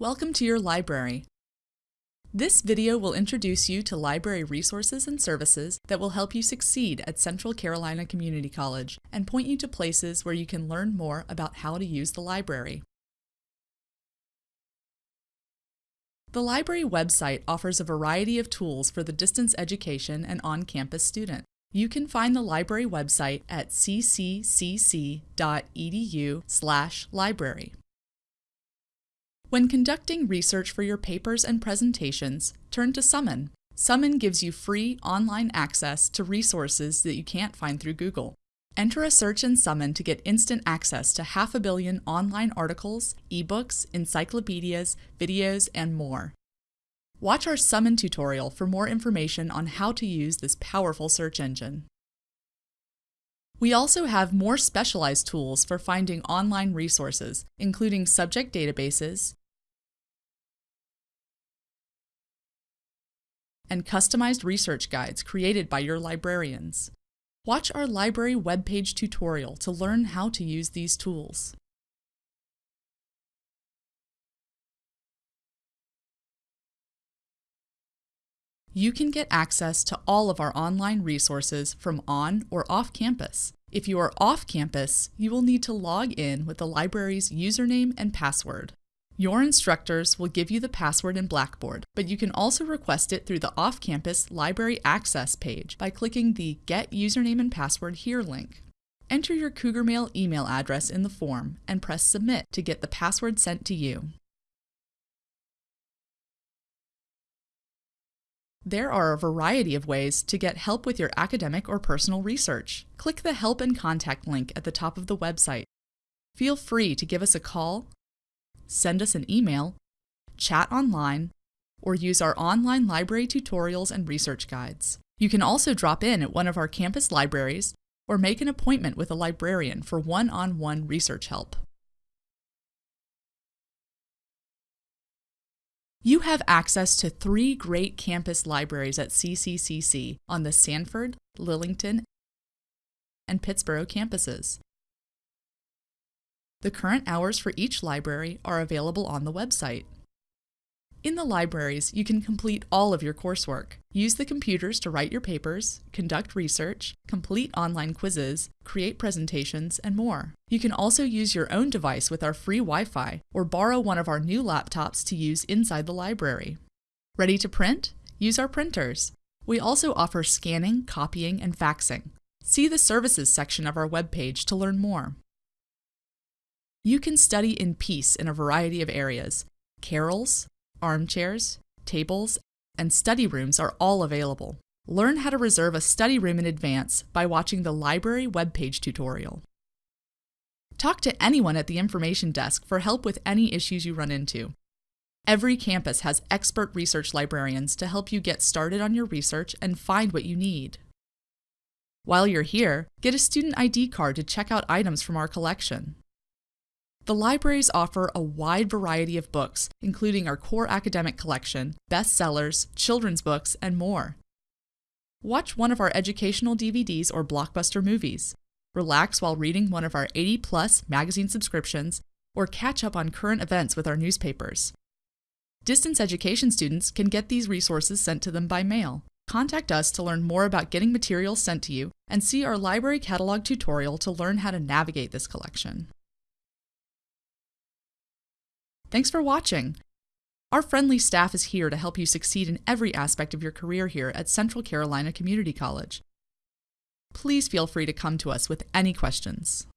Welcome to your library. This video will introduce you to library resources and services that will help you succeed at Central Carolina Community College and point you to places where you can learn more about how to use the library. The library website offers a variety of tools for the distance education and on-campus student. You can find the library website at cccc.edu/library. When conducting research for your papers and presentations, turn to Summon. Summon gives you free online access to resources that you can't find through Google. Enter a search in Summon to get instant access to half a billion online articles, ebooks, encyclopedias, videos, and more. Watch our Summon tutorial for more information on how to use this powerful search engine. We also have more specialized tools for finding online resources, including subject databases, and customized research guides created by your librarians. Watch our library webpage tutorial to learn how to use these tools. You can get access to all of our online resources from on or off campus. If you are off campus, you will need to log in with the library's username and password. Your instructors will give you the password in Blackboard, but you can also request it through the off-campus Library Access page by clicking the Get Username and Password Here link. Enter your Cougar Mail email address in the form and press Submit to get the password sent to you. There are a variety of ways to get help with your academic or personal research. Click the Help and Contact link at the top of the website. Feel free to give us a call, send us an email, chat online, or use our online library tutorials and research guides. You can also drop in at one of our campus libraries or make an appointment with a librarian for one-on-one -on -one research help. You have access to three great campus libraries at CCCC on the Sanford, Lillington, and Pittsboro campuses. The current hours for each library are available on the website. In the libraries, you can complete all of your coursework. Use the computers to write your papers, conduct research, complete online quizzes, create presentations, and more. You can also use your own device with our free Wi-Fi or borrow one of our new laptops to use inside the library. Ready to print? Use our printers. We also offer scanning, copying, and faxing. See the services section of our webpage to learn more. You can study in peace in a variety of areas. Carrels, armchairs, tables, and study rooms are all available. Learn how to reserve a study room in advance by watching the library webpage tutorial. Talk to anyone at the information desk for help with any issues you run into. Every campus has expert research librarians to help you get started on your research and find what you need. While you're here, get a student ID card to check out items from our collection. The libraries offer a wide variety of books, including our core academic collection, bestsellers, children's books, and more. Watch one of our educational DVDs or blockbuster movies. Relax while reading one of our 80 plus magazine subscriptions, or catch up on current events with our newspapers. Distance education students can get these resources sent to them by mail. Contact us to learn more about getting materials sent to you and see our library catalog tutorial to learn how to navigate this collection. Thanks for watching. Our friendly staff is here to help you succeed in every aspect of your career here at Central Carolina Community College. Please feel free to come to us with any questions.